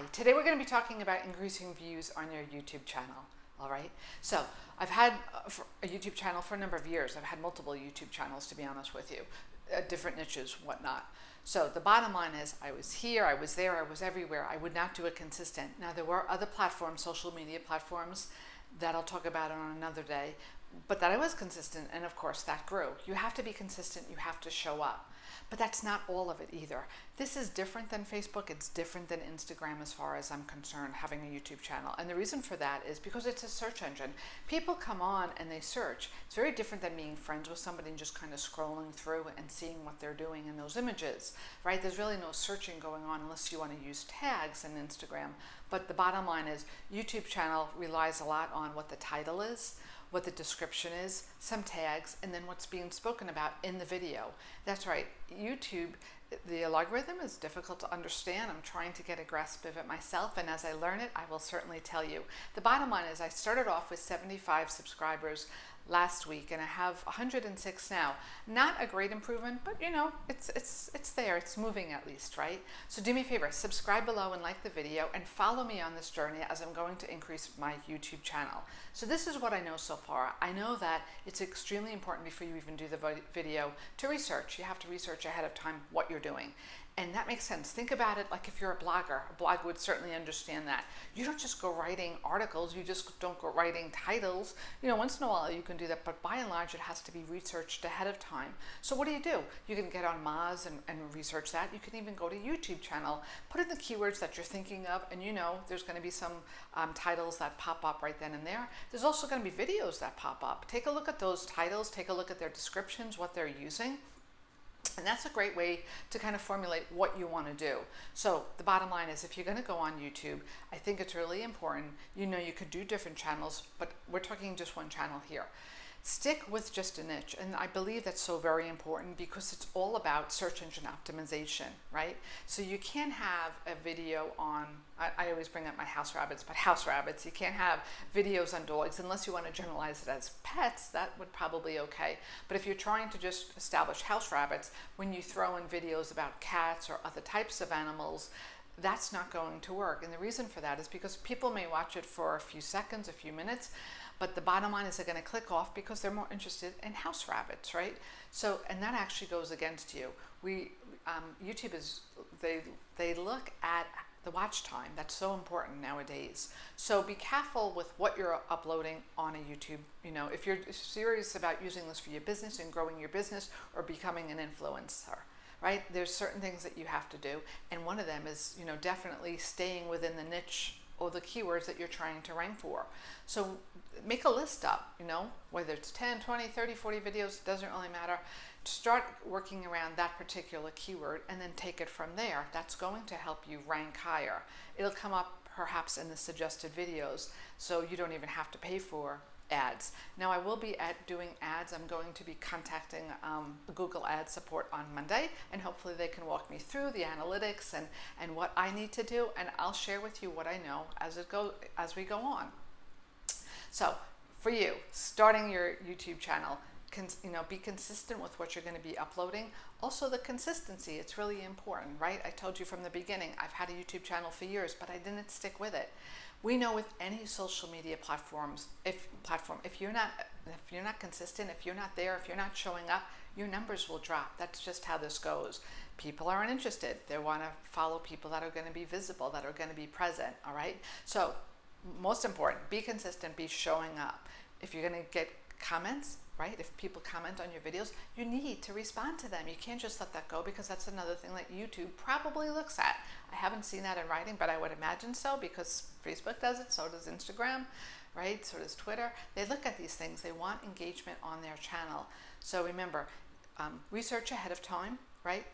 Hi, today we're going to be talking about increasing views on your YouTube channel. All right, so I've had a YouTube channel for a number of years. I've had multiple YouTube channels, to be honest with you, uh, different niches, whatnot. So the bottom line is I was here, I was there, I was everywhere. I would not do it consistent. Now there were other platforms, social media platforms, that I'll talk about on another day, but that I was consistent, and of course that grew. You have to be consistent, you have to show up. But that's not all of it either. This is different than Facebook. It's different than Instagram as far as I'm concerned, having a YouTube channel. And the reason for that is because it's a search engine. People come on and they search. It's very different than being friends with somebody and just kind of scrolling through and seeing what they're doing in those images, right? There's really no searching going on unless you want to use tags in Instagram. But the bottom line is YouTube channel relies a lot on what the title is what the description is, some tags, and then what's being spoken about in the video. That's right, YouTube, the algorithm is difficult to understand. I'm trying to get a grasp of it myself, and as I learn it, I will certainly tell you. The bottom line is I started off with 75 subscribers last week and I have 106 now. Not a great improvement, but you know, it's, it's, it's there, it's moving at least, right? So do me a favor, subscribe below and like the video and follow me on this journey as I'm going to increase my YouTube channel. So this is what I know so far. I know that it's extremely important before you even do the video to research. You have to research ahead of time what you're doing. And that makes sense. Think about it like if you're a blogger. A blog would certainly understand that. You don't just go writing articles, you just don't go writing titles. You know, once in a while you can do that, but by and large it has to be researched ahead of time. So what do you do? You can get on Moz and, and research that. You can even go to YouTube channel, put in the keywords that you're thinking of, and you know there's going to be some um, titles that pop up right then and there. There's also going to be videos that pop up. Take a look at those titles, take a look at their descriptions, what they're using. And that's a great way to kind of formulate what you want to do. So the bottom line is if you're going to go on YouTube, I think it's really important. You know, you could do different channels, but we're talking just one channel here stick with just a niche. And I believe that's so very important because it's all about search engine optimization, right? So you can't have a video on, I, I, always bring up my house rabbits, but house rabbits, you can't have videos on dogs unless you want to generalize it as pets, that would probably okay. But if you're trying to just establish house rabbits, when you throw in videos about cats or other types of animals, that's not going to work. And the reason for that is because people may watch it for a few seconds, a few minutes, but the bottom line is they're going to click off because they're more interested in house rabbits, right? So, and that actually goes against you. We, um, YouTube is, they, they look at the watch time. That's so important nowadays. So be careful with what you're uploading on a YouTube. You know, if you're serious about using this for your business and growing your business or becoming an influencer, right? There's certain things that you have to do. And one of them is, you know, definitely staying within the niche or the keywords that you're trying to rank for. So make a list up, you know, whether it's 10, 20, 30, 40 videos, it doesn't really matter. Start working around that particular keyword and then take it from there. That's going to help you rank higher. It'll come up perhaps in the suggested videos, so you don't even have to pay for ads. Now I will be at doing ads. I'm going to be contacting um, Google Ad support on Monday and hopefully they can walk me through the analytics and, and what I need to do and I'll share with you what I know as it go as we go on. So for you, starting your YouTube channel, you know, be consistent with what you're going to be uploading. Also the consistency, it's really important, right? I told you from the beginning, I've had a YouTube channel for years, but I didn't stick with it. We know with any social media platforms, if platform, if you're not if you're not consistent, if you're not there, if you're not showing up, your numbers will drop. That's just how this goes. People aren't interested. They want to follow people that are going to be visible, that are going to be present, all right? So most important, be consistent, be showing up. If you're going to get comments, right? If people comment on your videos, you need to respond to them. You can't just let that go because that's another thing that YouTube probably looks at. I haven't seen that in writing, but I would imagine so because Facebook does it, so does Instagram, right? So does Twitter. They look at these things. They want engagement on their channel. So remember, um, research ahead of time, right?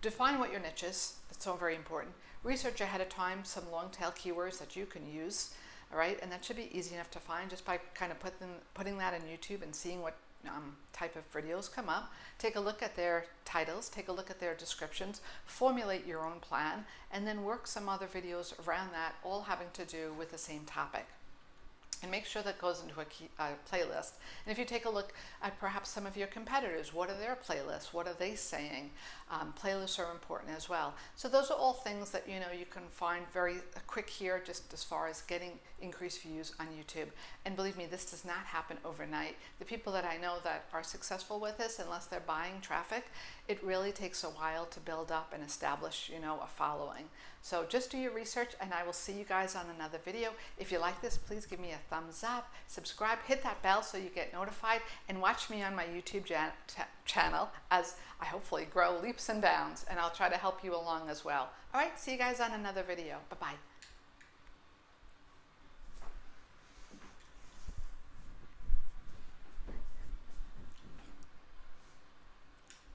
Define what your niche is. That's so very important. Research ahead of time some long tail keywords that you can use all right? And that should be easy enough to find just by kind of put them, putting that in YouTube and seeing what um, type of videos come up. Take a look at their titles, take a look at their descriptions, formulate your own plan, and then work some other videos around that, all having to do with the same topic. And make sure that goes into a key, playlist. And if you take a look at perhaps some of your competitors, what are their playlists? What are they saying? Um, playlists are important as well. So those are all things that you know you can find very quick here, just as far as getting increased views on YouTube. And believe me, this does not happen overnight. The people that I know that are successful with this, unless they're buying traffic, it really takes a while to build up and establish, you know, a following. So just do your research and I will see you guys on another video. If you like this, please give me a thumbs up, subscribe, hit that bell so you get notified, and watch me on my YouTube channel as I hopefully grow leaps and bounds, and I'll try to help you along as well. All right, see you guys on another video. Bye-bye.